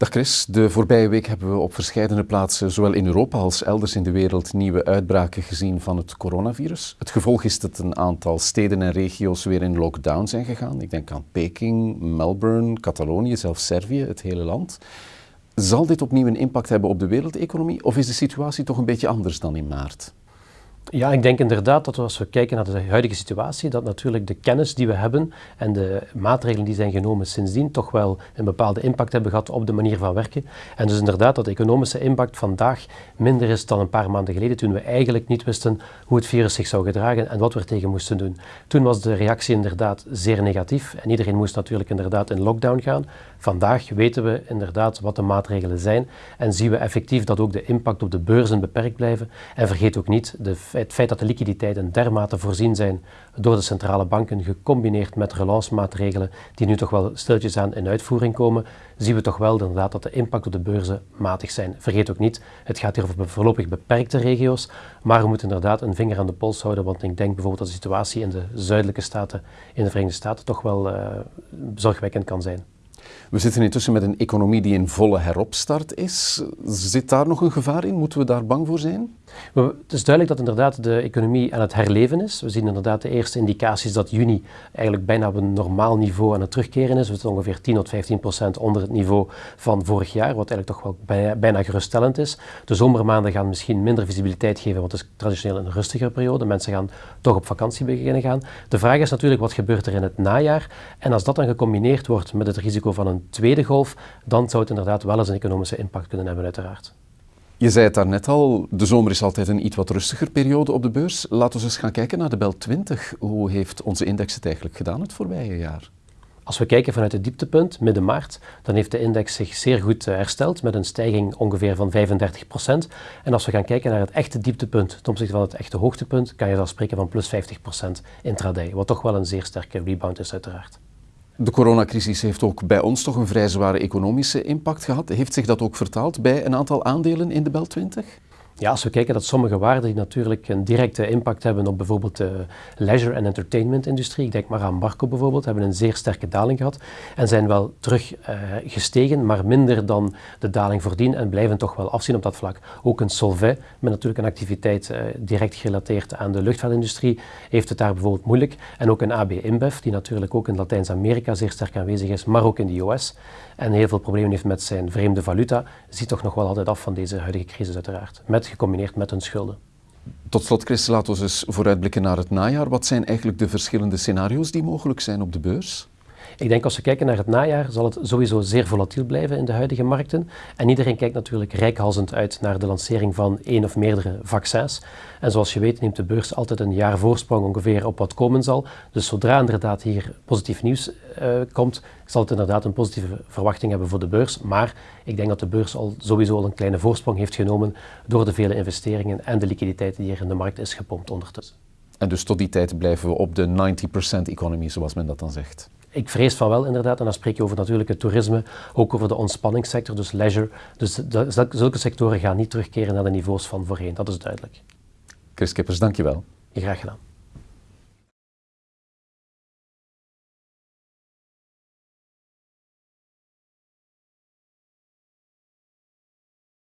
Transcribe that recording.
Dag Chris, de voorbije week hebben we op verschillende plaatsen, zowel in Europa als elders in de wereld, nieuwe uitbraken gezien van het coronavirus. Het gevolg is dat een aantal steden en regio's weer in lockdown zijn gegaan. Ik denk aan Peking, Melbourne, Catalonië, zelfs Servië, het hele land. Zal dit opnieuw een impact hebben op de wereldeconomie of is de situatie toch een beetje anders dan in maart? Ja, ik denk inderdaad dat als we kijken naar de huidige situatie, dat natuurlijk de kennis die we hebben en de maatregelen die zijn genomen sindsdien toch wel een bepaalde impact hebben gehad op de manier van werken. En dus inderdaad dat de economische impact vandaag minder is dan een paar maanden geleden, toen we eigenlijk niet wisten hoe het virus zich zou gedragen en wat we er tegen moesten doen. Toen was de reactie inderdaad zeer negatief en iedereen moest natuurlijk inderdaad in lockdown gaan. Vandaag weten we inderdaad wat de maatregelen zijn en zien we effectief dat ook de impact op de beurzen beperkt blijven. En vergeet ook niet de het feit dat de liquiditeiten dermate voorzien zijn door de centrale banken, gecombineerd met relancemaatregelen die nu toch wel stiltjes aan in uitvoering komen, zien we toch wel inderdaad dat de impact op de beurzen matig zijn. Vergeet ook niet, het gaat hier over voorlopig beperkte regio's, maar we moeten inderdaad een vinger aan de pols houden, want ik denk bijvoorbeeld dat de situatie in de zuidelijke staten, in de Verenigde Staten, toch wel uh, zorgwekkend kan zijn. We zitten intussen met een economie die in volle heropstart is. Zit daar nog een gevaar in? Moeten we daar bang voor zijn? Het is duidelijk dat inderdaad de economie aan het herleven is. We zien inderdaad de eerste indicaties dat juni eigenlijk bijna op een normaal niveau aan het terugkeren is. We zitten ongeveer 10 tot 15 procent onder het niveau van vorig jaar, wat eigenlijk toch wel bijna, geruststellend is. De zomermaanden gaan misschien minder visibiliteit geven, want het is traditioneel een rustigere periode. Mensen gaan toch op vakantie beginnen gaan. De vraag is natuurlijk wat gebeurt er in het najaar. En als dat dan gecombineerd wordt met het risico van een tweede golf, dan zou het inderdaad wel eens een economische impact kunnen hebben uiteraard. Je zei het daarnet al, de zomer is altijd een iets wat rustiger periode op de beurs. Laten we eens gaan kijken naar de BEL 20. Hoe heeft onze index het eigenlijk gedaan het voorbije jaar? Als we kijken vanuit het dieptepunt, midden maart, dan heeft de index zich zeer goed eh, hersteld met een stijging ongeveer van 35% En als we gaan kijken naar het echte dieptepunt ten opzichte van het echte hoogtepunt, kan je dan spreken van plus 50% intraday, wat toch wel een zeer sterke rebound is uiteraard. De coronacrisis heeft ook bij ons toch een vrij zware economische impact gehad. Heeft zich dat ook vertaald bij een aantal aandelen in de BEL 20? Ja, als we kijken dat sommige waarden die natuurlijk een directe impact hebben op bijvoorbeeld de leisure- en entertainment-industrie, ik denk maar aan Marco bijvoorbeeld, hebben een zeer sterke daling gehad en zijn wel terug uh, gestegen, maar minder dan de daling voordien en blijven toch wel afzien op dat vlak. Ook een Solvay, met natuurlijk een activiteit uh, direct gerelateerd aan de luchtvaartindustrie, heeft het daar bijvoorbeeld moeilijk. En ook een AB InBev, die natuurlijk ook in Latijns-Amerika zeer sterk aanwezig is, maar ook in de US en heel veel problemen heeft met zijn vreemde valuta, ziet toch nog wel altijd af van deze huidige crisis uiteraard, met, gecombineerd met hun schulden. Tot slot, Chris, laten we eens vooruitblikken naar het najaar. Wat zijn eigenlijk de verschillende scenario's die mogelijk zijn op de beurs? Ik denk als we kijken naar het najaar, zal het sowieso zeer volatiel blijven in de huidige markten. En iedereen kijkt natuurlijk rijkhalsend uit naar de lancering van één of meerdere vaccins. En zoals je weet neemt de beurs altijd een jaar voorsprong ongeveer op wat komen zal. Dus zodra inderdaad hier positief nieuws uh, komt, zal het inderdaad een positieve verwachting hebben voor de beurs. Maar ik denk dat de beurs al sowieso al een kleine voorsprong heeft genomen door de vele investeringen en de liquiditeit die er in de markt is gepompt ondertussen. En dus tot die tijd blijven we op de 90% economie, zoals men dat dan zegt. Ik vrees van wel inderdaad, en dan spreek je over natuurlijk het toerisme, ook over de ontspanningssector, dus leisure. Dus zulke sectoren gaan niet terugkeren naar de niveaus van voorheen, dat is duidelijk. Chris Kippers, dankjewel. Graag gedaan.